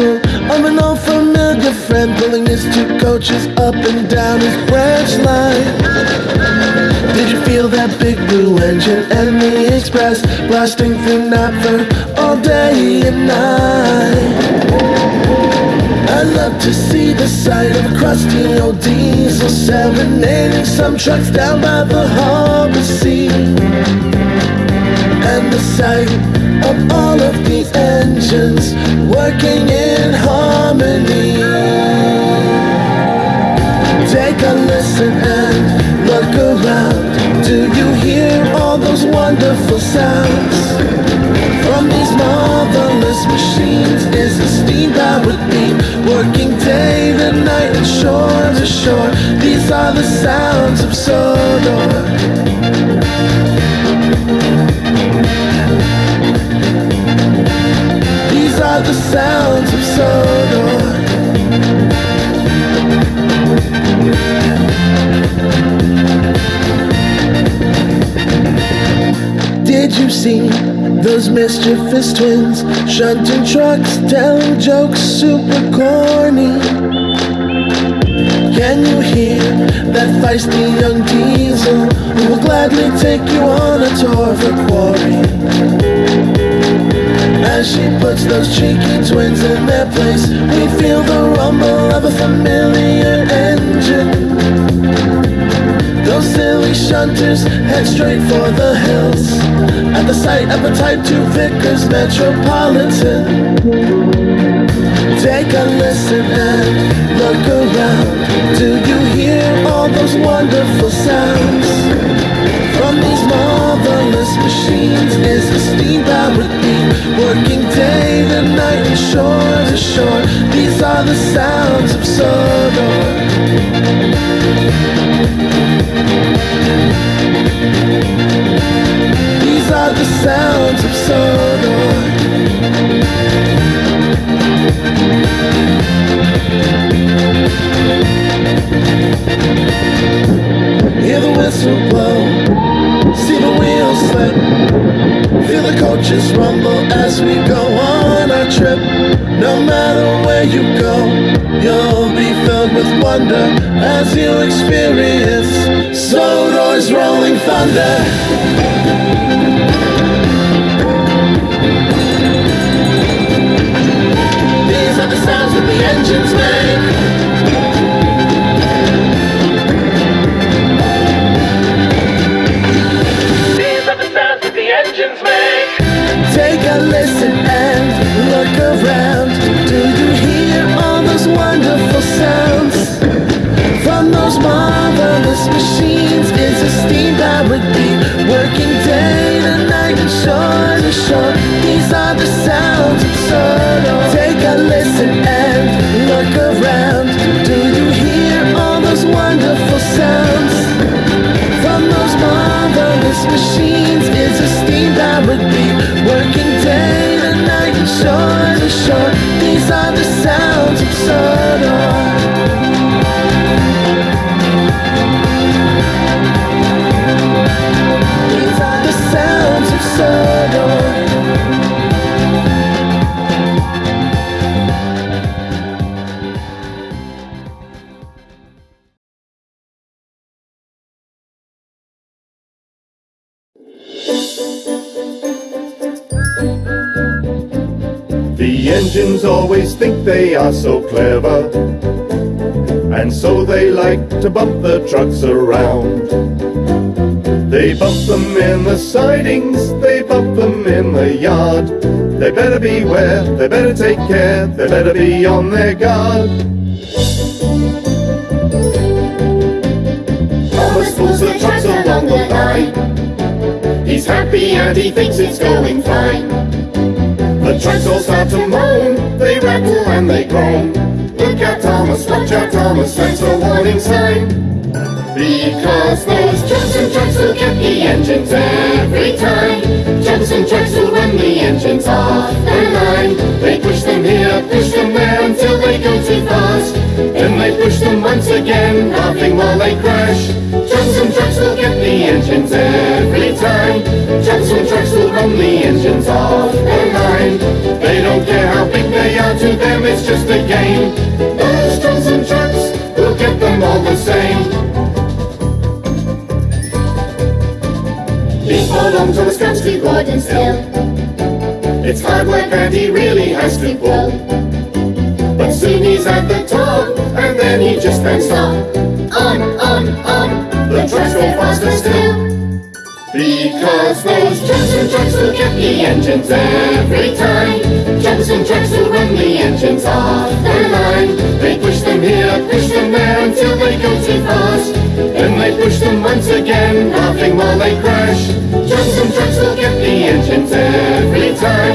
of an old familiar friend pulling his two coaches up and down his branch line. Did you feel that big blue engine and the express blasting through Knapford all day and night? I love to see the sight of crusty old diesel serenading some trucks down by the harbor sea. And the sight of all of these engines working steam-powered beam Working day to night and shore to shore. These are the sounds of Sodor. These are the sounds of Sodor those mischievous twins shunting trucks, telling jokes super corny? Can you hear that feisty young diesel who will gladly take you on a tour of the quarry? As she puts those cheeky twins in their place, we feel the rumble of a familiar engine. Those silly shunters head straight for the hills At the sight of a Type 2 Vickers Metropolitan. Take a listen and look around. Do you hear all those wonderful sounds? From these marvelous machines is a steam-powered beam Working day to night and shore to shore. These are the sounds of Sodor are the sounds of Sodor. Hear the whistle blow, see the wheels slip, feel the coaches rumble as we go on our trip. No matter where you go, you'll be filled with wonder as you experience Sodor's rolling thunder. The engines always think they are so clever, and so they like to bump the trucks around. They bump them in the sidings, they bump them in the yard. They better beware, they better take care, they better be on their guard. Thomas pulls the trucks along the line. He's happy and he thinks it's going fine. The trucks all start to moan, they rattle and they groan. Look out, Thomas, watch out, Thomas, that's a warning sign. Because those Troublesome trucks will get the engines every time. Troublesome trucks will run the engines off the line. They push them here, push them there until they go too fast. Then they push them once again, laughing while they crash. Troublesome trucks will get the engines every time. Will run from the engines off their mind. They don't care how big they are, to them it's just a game. Those drums and trucks, will get them all the same. He belongs to his country, Gordon still. It's hard work and he really has to pull. But soon he's at the top, and then he just can't. On, on, on, because those Jumps and Jacks who get the engines every time. Jumps and Jacks who run the engines off their line. They push them here, push them there until they go too fast. Then they push them once again, laughing while they crash. Jumps and Jacks will get the engines every time.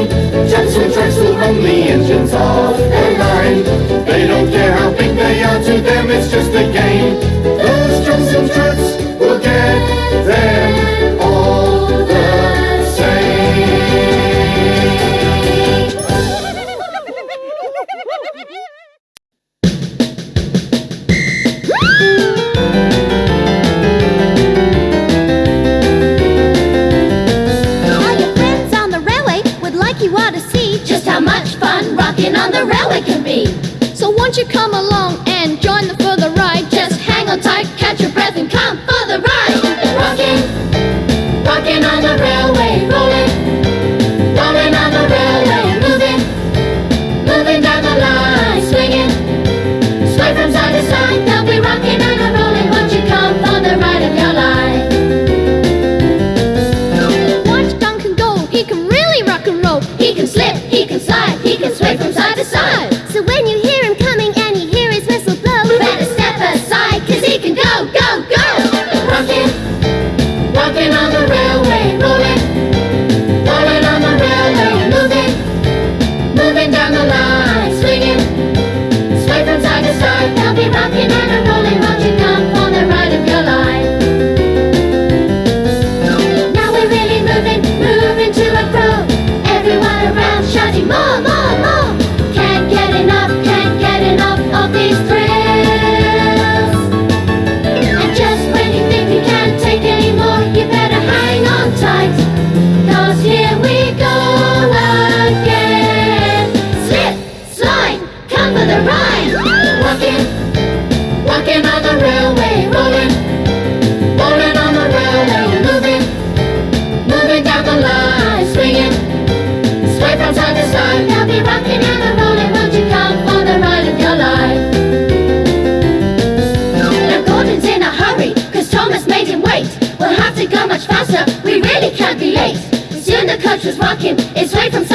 you come? much faster, we really can't be late. Soon the coach was walking its way from